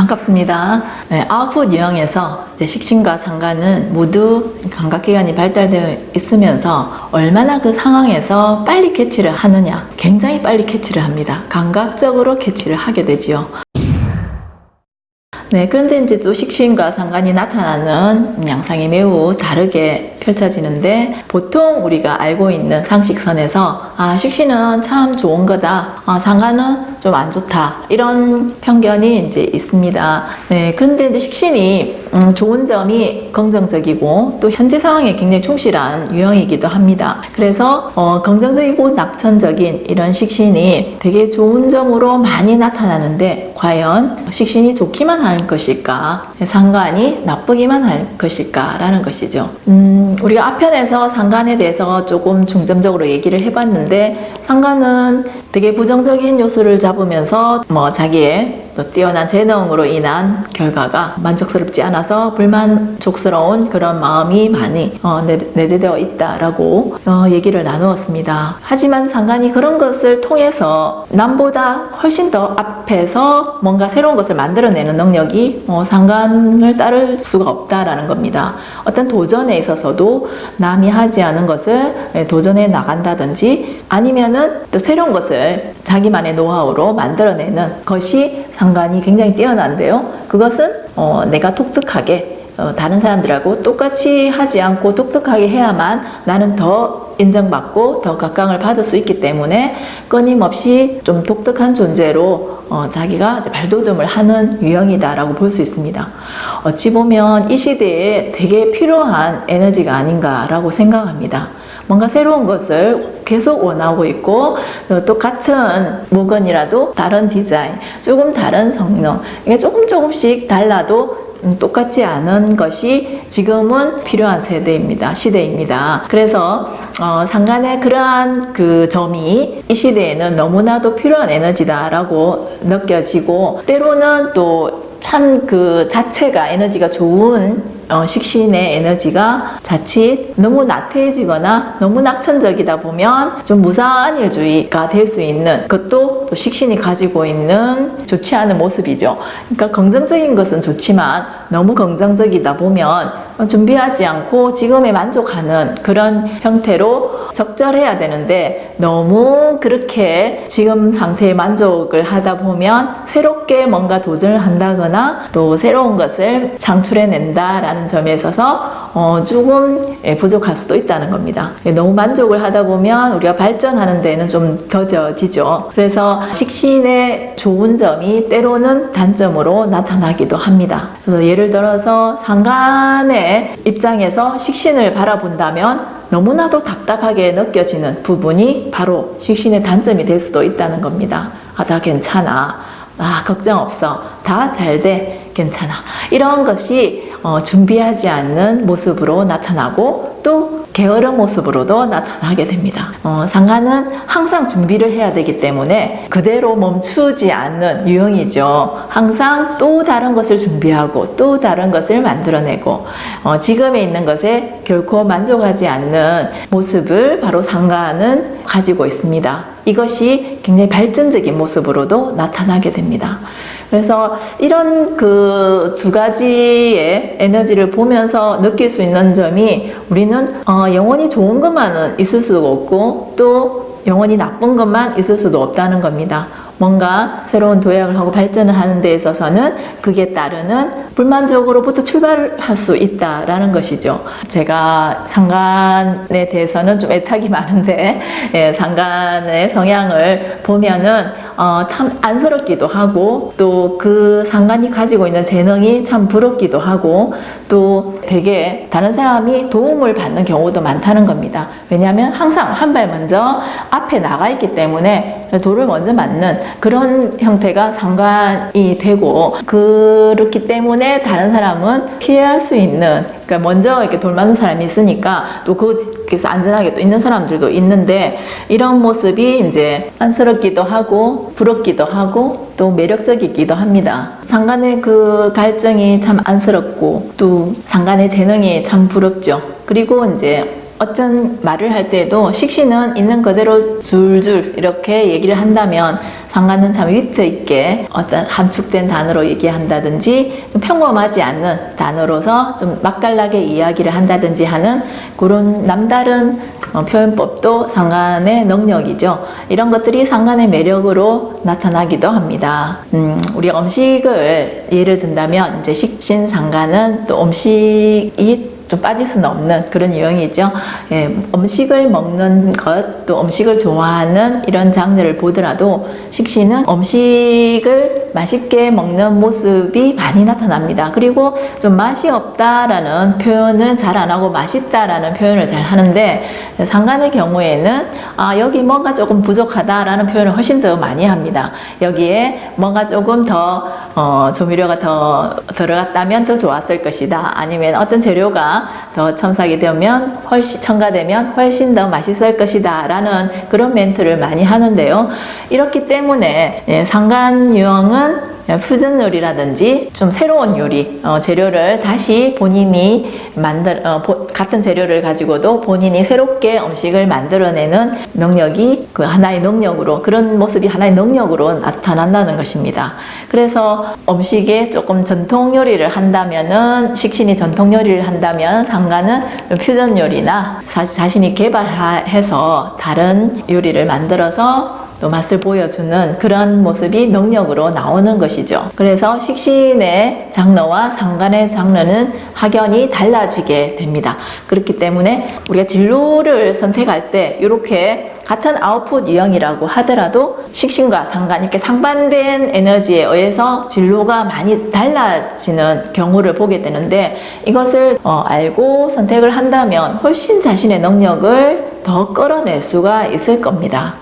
반갑습니다. 네, 아웃풋 유형에서 식신과 상관은 모두 감각기관이 발달되어 있으면서 얼마나 그 상황에서 빨리 캐치를 하느냐 굉장히 빨리 캐치를 합니다. 감각적으로 캐치를 하게 되지요. 네, 그런데 이제 또 식신과 상관이 나타나는 양상이 매우 다르게 펼쳐지는데 보통 우리가 알고 있는 상식선에서 아, 식신은 참 좋은 거다. 아, 상관은 좀 안 좋다. 이런 편견이 이제 있습니다. 네, 그런데 이제 식신이 음, 좋은 점이 긍정적이고 또 현재 상황에 굉장히 충실한 유형이기도 합니다. 그래서 어, 긍정적이고 낙천적인 이런 식신이 되게 좋은 점으로 많이 나타나는데 과연 식신이 좋기만 할 것일까? 상관이 나 쁘기만 할 것일까? 라는 것이죠. 음, 우리가 앞편에서 상관에 대해서 조금 중점적으로 얘기를 해봤는데 상관은 되게 부정적인 요소를 잡으면서 뭐 자기의 또 뛰어난 재능으로 인한 결과가 만족스럽지 않아서 불만족스러운 그런 마음이 많이 어, 내, 제되어 있다라고 어, 얘기를 나누었습니다. 하지만 상관이 그런 것을 통해서 남보다 훨씬 더 앞에서 뭔가 새로운 것을 만들어내는 능력이 어, 상관을 따를 수가 없다라는 겁니다. 어떤 도전에 있어서도 남이 하지 않은 것을 도전해 나간다든지 아니면은 또 새로운 것을 자기만의 노하우로 만들어내는 것이 상관이 굉장히 뛰어난데요. 그것은 어, 내가 독특하게 어, 다른 사람들하고 똑같이 하지 않고 독특하게 해야만 나는 더 인정받고 더 각광을 받을 수 있기 때문에 끊임없이 좀 독특한 존재로 어, 자기가 발돋움을 하는 유형이다라고 볼 수 있습니다. 어찌 보면 이 시대에 되게 필요한 에너지가 아닌가라고 생각합니다. 뭔가 새로운 것을 계속 원하고 있고 또 같은 물건이라도 다른 디자인, 조금 다른 성능 조금 조금씩 달라도 음, 똑같지 않은 것이 지금은 필요한 세대입니다. 시대입니다. 그래서 어, 상간의 그러한 그 점이 이 시대에는 너무나도 필요한 에너지다라고 느껴지고 때로는 또 참 그 자체가 에너지가 좋은 어, 식신의 에너지가 자칫 너무 나태해지거나 너무 낙천적이다 보면 좀 무사한 일주의가 될 수 있는 그것도 또 식신이 가지고 있는 좋지 않은 모습이죠. 그러니까 긍정적인 것은 좋지만 너무 긍정적이다 보면 준비하지 않고 지금에 만족하는 그런 형태로 적절해야 되는데 너무 그렇게 지금 상태에 만족을 하다 보면 새롭게 뭔가 도전을 한다거나 또 새로운 것을 창출해낸다라는 점에 있어서 어, 조금 예, 부족할 수도 있다는 겁니다. 예, 너무 만족을 하다 보면 우리가 발전하는 데는 좀 더뎌지죠. 그래서 식신의 좋은 점이 때로는 단점으로 나타나기도 합니다. 그래서 예를 들어서 상간의 입장에서 식신을 바라본다면 너무나도 답답하게 느껴지는 부분이 바로 식신의 단점이 될 수도 있다는 겁니다. 아, 다 괜찮아. 아, 걱정 없어. 다 잘 돼. 괜찮아. 이런 것이 어, 준비하지 않는 모습으로 나타나고 또 게으른 모습으로도 나타나게 됩니다. 어, 상관은 항상 준비를 해야 되기 때문에 그대로 멈추지 않는 유형이죠. 항상 또 다른 것을 준비하고 또 다른 것을 만들어내고 어, 지금에 있는 것에 결코 만족하지 않는 모습을 바로 상관은 가지고 있습니다. 이것이 굉장히 발전적인 모습으로도 나타나게 됩니다. 그래서 이런 그 두 가지의 에너지를 보면서 느낄 수 있는 점이 우리는 어, 영원히 좋은 것만은 있을 수가 없고 또 영원히 나쁜 것만 있을 수도 없다는 겁니다. 뭔가 새로운 도약을 하고 발전을 하는 데 있어서는 그게 따르는 불만족으로부터 출발할 수 있다라는 것이죠. 제가 상관에 대해서는 좀 애착이 많은데 예, 상관의 성향을 보면은 어, 참 안쓰럽기도 하고 또 그 상관이 가지고 있는 재능이 참 부럽기도 하고 또 되게 다른 사람이 도움을 받는 경우도 많다는 겁니다. 왜냐하면 항상 한 발 먼저 앞에 나가 있기 때문에 돌을 먼저 맞는 그런 형태가 상관이 되고 그렇기 때문에 다른 사람은 피할 수 있는 그러니까 먼저 이렇게 돌 맞는 사람이 있으니까 또 거기서 안전하게 또 있는 사람들도 있는데 이런 모습이 이제 안쓰럽기도 하고 부럽기도 하고 또 매력적이기도 합니다. 상간의 그 갈증이 참 안쓰럽고 또 상간의 재능이 참 부럽죠. 그리고 이제 어떤 말을 할 때도 식신은 있는 그대로 줄줄 이렇게 얘기를 한다면 상관은 참 위트 있게 어떤 함축된 단어로 얘기한다든지 좀 평범하지 않는 단어로서 좀 맛깔나게 이야기를 한다든지 하는 그런 남다른 어, 표현법도 상관의 능력이죠. 이런 것들이 상관의 매력으로 나타나기도 합니다. 음, 우리 음식을 예를 든다면 이제 식신 상관은 또 음식이 좀 빠질 수는 없는 그런 유형이죠. 예, 음식을 먹는 것, 또 음식을 좋아하는 이런 장르를 보더라도 식신은 음식을 맛있게 먹는 모습이 많이 나타납니다. 그리고 좀 맛이 없다라는 표현은 잘 안 하고 맛있다라는 표현을 잘 하는데 상관의 경우에는 아, 여기 뭔가 조금 부족하다라는 표현을 훨씬 더 많이 합니다. 여기에 뭔가 조금 더 어, 조미료가 더 들어갔다면 더 좋았을 것이다. 아니면 어떤 재료가 더 첨삭이 되면 훨씬 첨가되면 훨씬 더 맛있을 것이다 라는 그런 멘트를 많이 하는데요. 이렇기 때문에 예, 상간 유형은 퓨전 요리라든지 좀 새로운 요리 어, 재료를 다시 본인이 만들 어, 보- 같은 재료를 가지고도 본인이 새롭게 음식을 만들어내는 능력이 그 하나의 능력으로 그런 모습이 하나의 능력으로 나타난다는 것입니다. 그래서 음식에 조금 전통 요리를 한다면은 식신이 전통 요리를 한다면 상가는 퓨전 요리나 사- 자신이 개발해서 다른 요리를 만들어서 또 맛을 보여주는 그런 모습이 능력으로 나오는 것이죠. 그래서 식신의 장르와 상간의 장르는 확연히 달라지게 됩니다. 그렇기 때문에 우리가 진로를 선택할 때 이렇게 같은 아웃풋 유형이라고 하더라도 식신과 상관 이렇게 상반된 에너지에 의해서 진로가 많이 달라지는 경우를 보게 되는데 이것을 어, 알고 선택을 한다면 훨씬 자신의 능력을 더 끌어낼 수가 있을 겁니다.